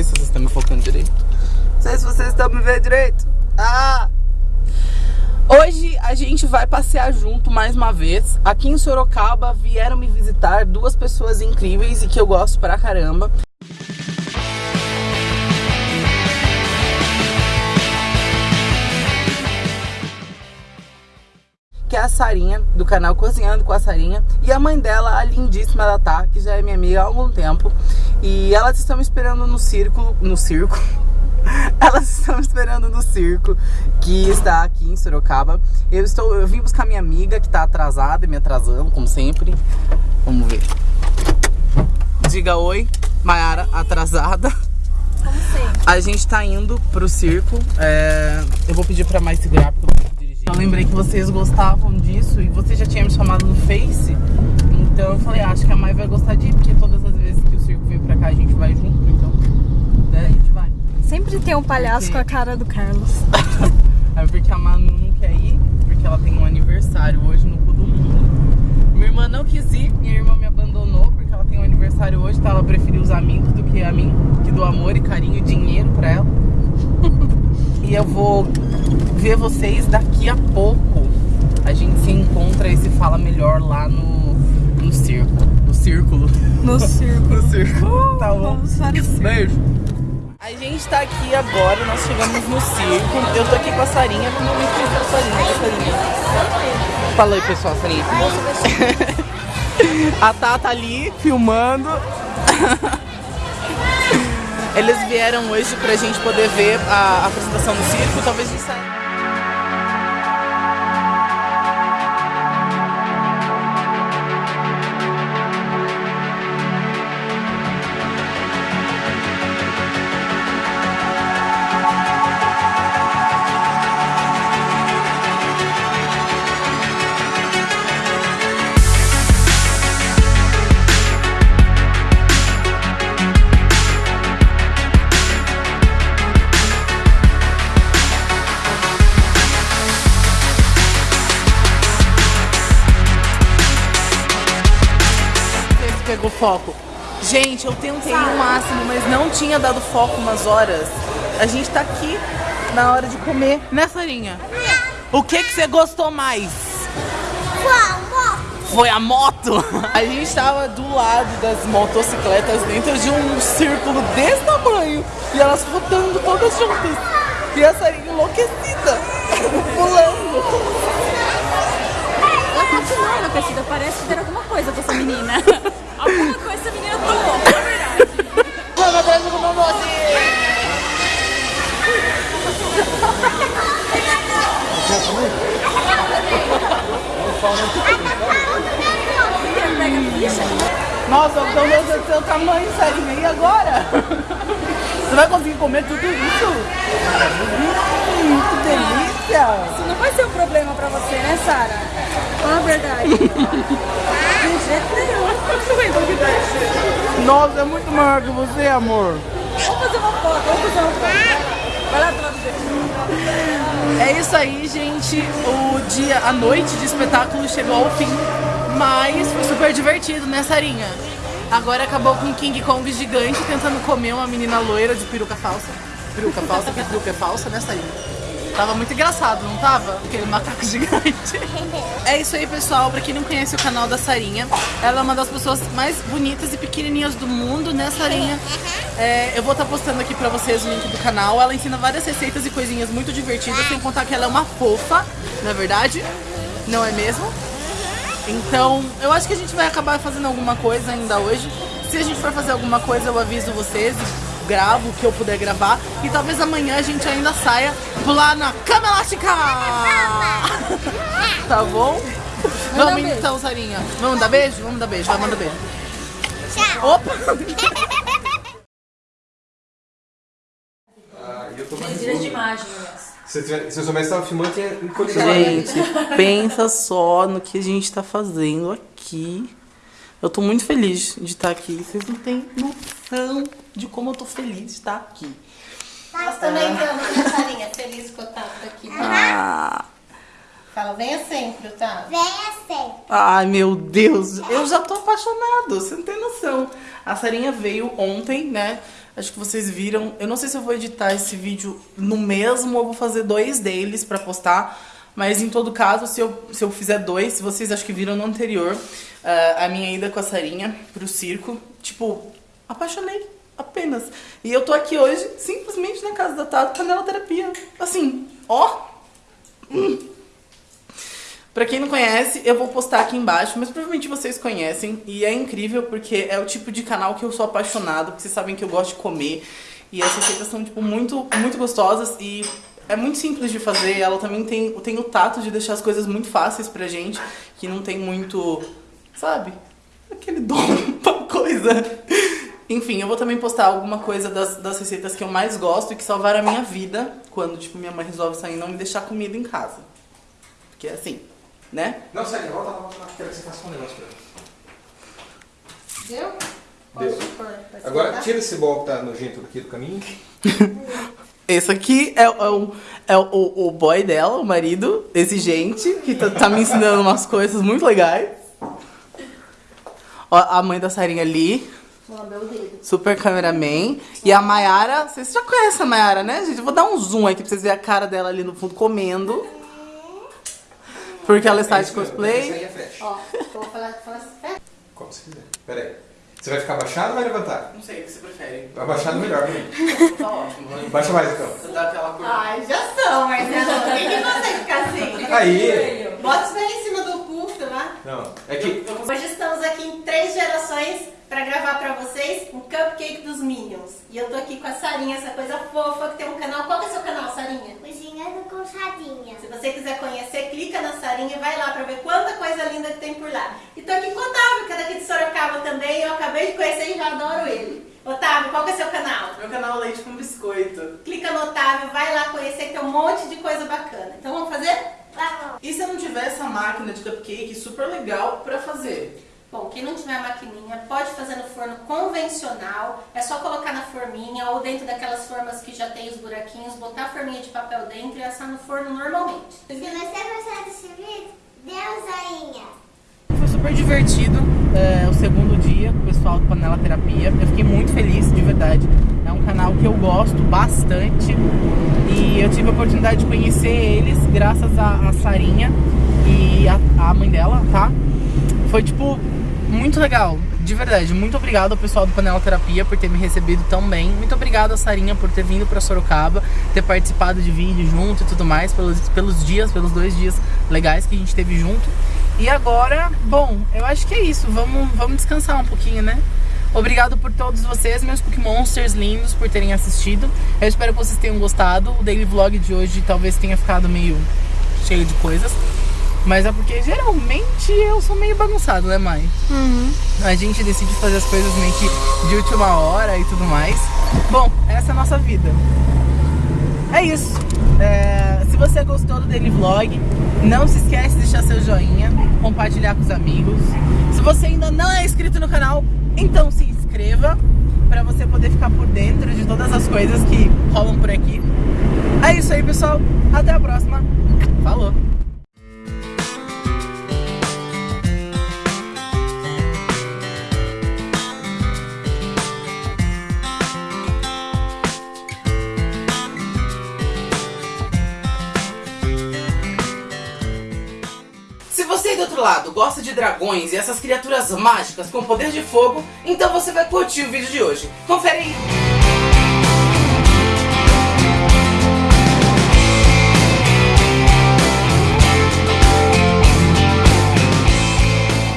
sei se vocês estão me focando direito. Não sei se vocês estão me vendo direito. Ah! Hoje a gente vai passear junto mais uma vez. Aqui em Sorocaba vieram me visitar duas pessoas incríveis e que eu gosto pra caramba. que é a Sarinha, do canal Cozinhando com a Sarinha, e a mãe dela, a lindíssima da Tá, que já é minha amiga há algum tempo. E elas estão me esperando no círculo, no circo. Elas estão me esperando no circo que está aqui em Sorocaba. Eu estou, eu vim buscar minha amiga que está atrasada e me atrasando, como sempre. Vamos ver. Diga oi, Mayara, atrasada. Como sempre. A gente tá indo pro circo. É... Eu vou pedir pra mais segurar porque eu vou dirigir. Eu lembrei que vocês gostavam disso e você já tinha me chamado no Face. Então eu falei, ah, acho que a Mai vai gostar de ir, porque todas as vezes circo veio pra cá a gente vai junto, então né, a gente vai. Sempre tem um palhaço Ok. com a cara do Carlos. É porque a Manu não quer ir, porque ela tem um aniversário hoje no cu do mundo. Minha irmã não quis ir, minha irmã me abandonou porque ela tem um aniversário hoje, então ela preferiu os amigos do que a mim, que dou amor e carinho e dinheiro pra ela. e eu vou ver vocês daqui a pouco. A gente se encontra e se fala melhor lá no, no circo. No circo. No circo. Tá bom? Vamos para o circo. Beijo. A gente tá aqui agora, nós chegamos no circo. Eu tô aqui com a Sarinha, como eu me a Sarinha, Sarinha. Fala aí, pessoal, Sarinha. a tá ali, filmando. Eles vieram hoje pra gente poder ver a apresentação do circo, talvez a gente saia. Que pegou foco. Gente, eu tentei o máximo, mas não tinha dado foco umas horas. A gente tá aqui na hora de comer, né, Sarinha? O que que você gostou mais? Foi a moto! A gente tava do lado das motocicletas dentro de um círculo desse tamanho e elas rodando todas juntas. E a Sarinha enlouquecida, pulando. Ela continua enlouquecida, parece ter alguma coisa com essa menina. alguma coisa essa menina tomou, na verdade. Vamos atrás do. Nossa, então você do seu tamanho, Sarinha. E agora? Você vai conseguir comer tudo isso? Hum, que delícia! Isso não vai ser um problema pra você, né, Sara? Fala a verdade. De jeito nenhum. Nossa, é muito maior que você, amor. Vamos fazer uma foto, vamos fazer uma foto. Vai lá do lado dele. É isso aí, gente. O dia, a noite de espetáculo chegou ao fim. Mas foi super divertido, né, Sarinha? Agora acabou com King Kong gigante tentando comer uma menina loira de peruca falsa. Peruca falsa, que peruca é falsa, né, Sarinha? Tava muito engraçado, não tava? Aquele macaco gigante. É isso aí, pessoal. Pra quem não conhece o canal da Sarinha, ela é uma das pessoas mais bonitas e pequenininhas do mundo, né, Sarinha? É, eu vou estar postando aqui pra vocês o link do canal. Ela ensina várias receitas e coisinhas muito divertidas, sem contar que ela é uma fofa, não é verdade? Não é mesmo? Então, eu acho que a gente vai acabar fazendo alguma coisa ainda hoje. Se a gente for fazer alguma coisa, eu aviso vocês, gravo o que eu puder gravar. E talvez amanhã a gente ainda saia pular na cama elástica! tá bom? Vamos beijo. então, Sarinha. Vamos dar beijo? Vamos dar beijo, vai mandar beijo. Opa! Tira de imagem, Se se eu soubesse que estava filmando, tinha encolhido. Gente, pensa só no que a gente tá fazendo aqui. Eu tô muito feliz de estar aqui. Vocês não têm noção de como eu tô feliz de estar aqui. Nós também estamos, né, Sarinha? Feliz que eu tava aqui. Ah, Fala, venha sempre, tá? Venha sempre. ai, meu Deus. Eu já tô apaixonado. Você não tem noção. A Sarinha veio ontem, né? Acho que vocês viram. Eu não sei se eu vou editar esse vídeo no mesmo ou vou fazer dois deles pra postar. Mas em todo caso, se eu, se eu fizer dois, se vocês acho que viram no anterior, ah, a minha ida com a Sarinha pro circo, tipo, apaixonei apenas. E eu tô aqui hoje simplesmente na casa da Tato, panela terapia. Assim, ó. Hum. Pra quem não conhece, eu vou postar aqui embaixo, mas provavelmente vocês conhecem. E é incrível porque é o tipo de canal que eu sou apaixonado, porque vocês sabem que eu gosto de comer. E as receitas são, tipo, muito, muito gostosas e é muito simples de fazer. Ela também tem, tem o tato de deixar as coisas muito fáceis pra gente, que não tem muito, sabe? Aquele dom pra coisa. Enfim, eu vou também postar alguma coisa das, das receitas que eu mais gosto e que salvaram a minha vida quando, tipo, minha mãe resolve sair e não me deixar comida em casa. Porque é assim, né? Não, sério, volta lá, volta lá. Quero que você faça um negócio pra ela. Deu? Deu. Agora, tira esse bol que tá nojento aqui do caminho. Esse aqui é, é o, é o, o boy dela, o marido exigente, que tá, tá me ensinando umas coisas muito legais. Ó, a mãe da Sarinha ali, O dedo. super cameraman. E a Mayara, vocês já conhecem a Mayara, né, gente? Eu vou dar um zoom aqui pra vocês verem a cara dela ali no fundo comendo. Porque ela está de Isso aí cosplay. é fecha. Ó, vou falar, falar assim. Como você quiser. Pera aí. Você vai ficar abaixado ou vai levantar? Não sei o que você prefere. Abaixado é melhor pra mim. Tá ótimo. Baixa mais então. Você dá aquela cor. Ai, já são, Marcelo. Por que, que você fica assim? Aí. Bota isso aí em cima do pulso lá. Não, é que... Hoje estamos aqui em três gerações pra gravar pra vocês um cupcake dos Minions. E eu tô aqui com a Sarinha, essa coisa fofa que tem um canal. Qual que é o seu canal, Sarinha? Cozinhando com sardinha. Se você quiser conhecer, clica na Sarinha e vai lá pra ver quanta coisa linda que tem por lá. E tô aqui com o Otávio, que é daqui de Sorocaba também. Eu acabei de conhecer e já adoro ele. Otávio, qual que é seu canal? Meu canal é Leite com Biscoito. Clica no Otávio, vai lá conhecer que tem um monte de coisa bacana. Então vamos fazer? Vamos. E se eu não tiver essa máquina de cupcake super legal pra fazer? Bom, quem não tiver maquininha pode fazer no forno convencional. É só colocar na forminha ou dentro daquelas formas que já tem os buraquinhos, botar a forminha de papel dentro e assar no forno normalmente. Se você gostou desse vídeo, dê um joinha. Foi super divertido é, o segundo pessoal do Panela Terapia. Eu fiquei muito feliz, de verdade. É um canal que eu gosto bastante. E eu tive a oportunidade de conhecer eles graças a, a Sarinha e a, a mãe dela, tá? Foi tipo muito legal, de verdade. Muito obrigado ao pessoal do Panela Terapia por ter me recebido tão bem. Muito obrigado a Sarinha por ter vindo pra Sorocaba, ter participado de vídeo junto e tudo mais, pelos, pelos dias, pelos dois dias legais que a gente teve junto. E agora, bom, eu acho que é isso. Vamos, vamos descansar um pouquinho, né? Obrigado por todos vocês, meus Cookie Monsters lindos, por terem assistido. Eu espero que vocês tenham gostado. O daily vlog de hoje talvez tenha ficado meio cheio de coisas. Mas é porque geralmente eu sou meio bagunçado, né, mãe? A gente decide fazer as coisas meio que de última hora e tudo mais. Bom, essa é a nossa vida. É isso. É, você gostou do daily vlog, não se esquece de deixar seu joinha, compartilhar com os amigos. Se você ainda não é inscrito no canal, então se inscreva para você poder ficar por dentro de todas as coisas que rolam por aqui. É isso aí, pessoal. Até a próxima. Falou! Você aí do outro lado gosta de dragões e essas criaturas mágicas com poder de fogo, então você vai curtir o vídeo de hoje. Confere aí!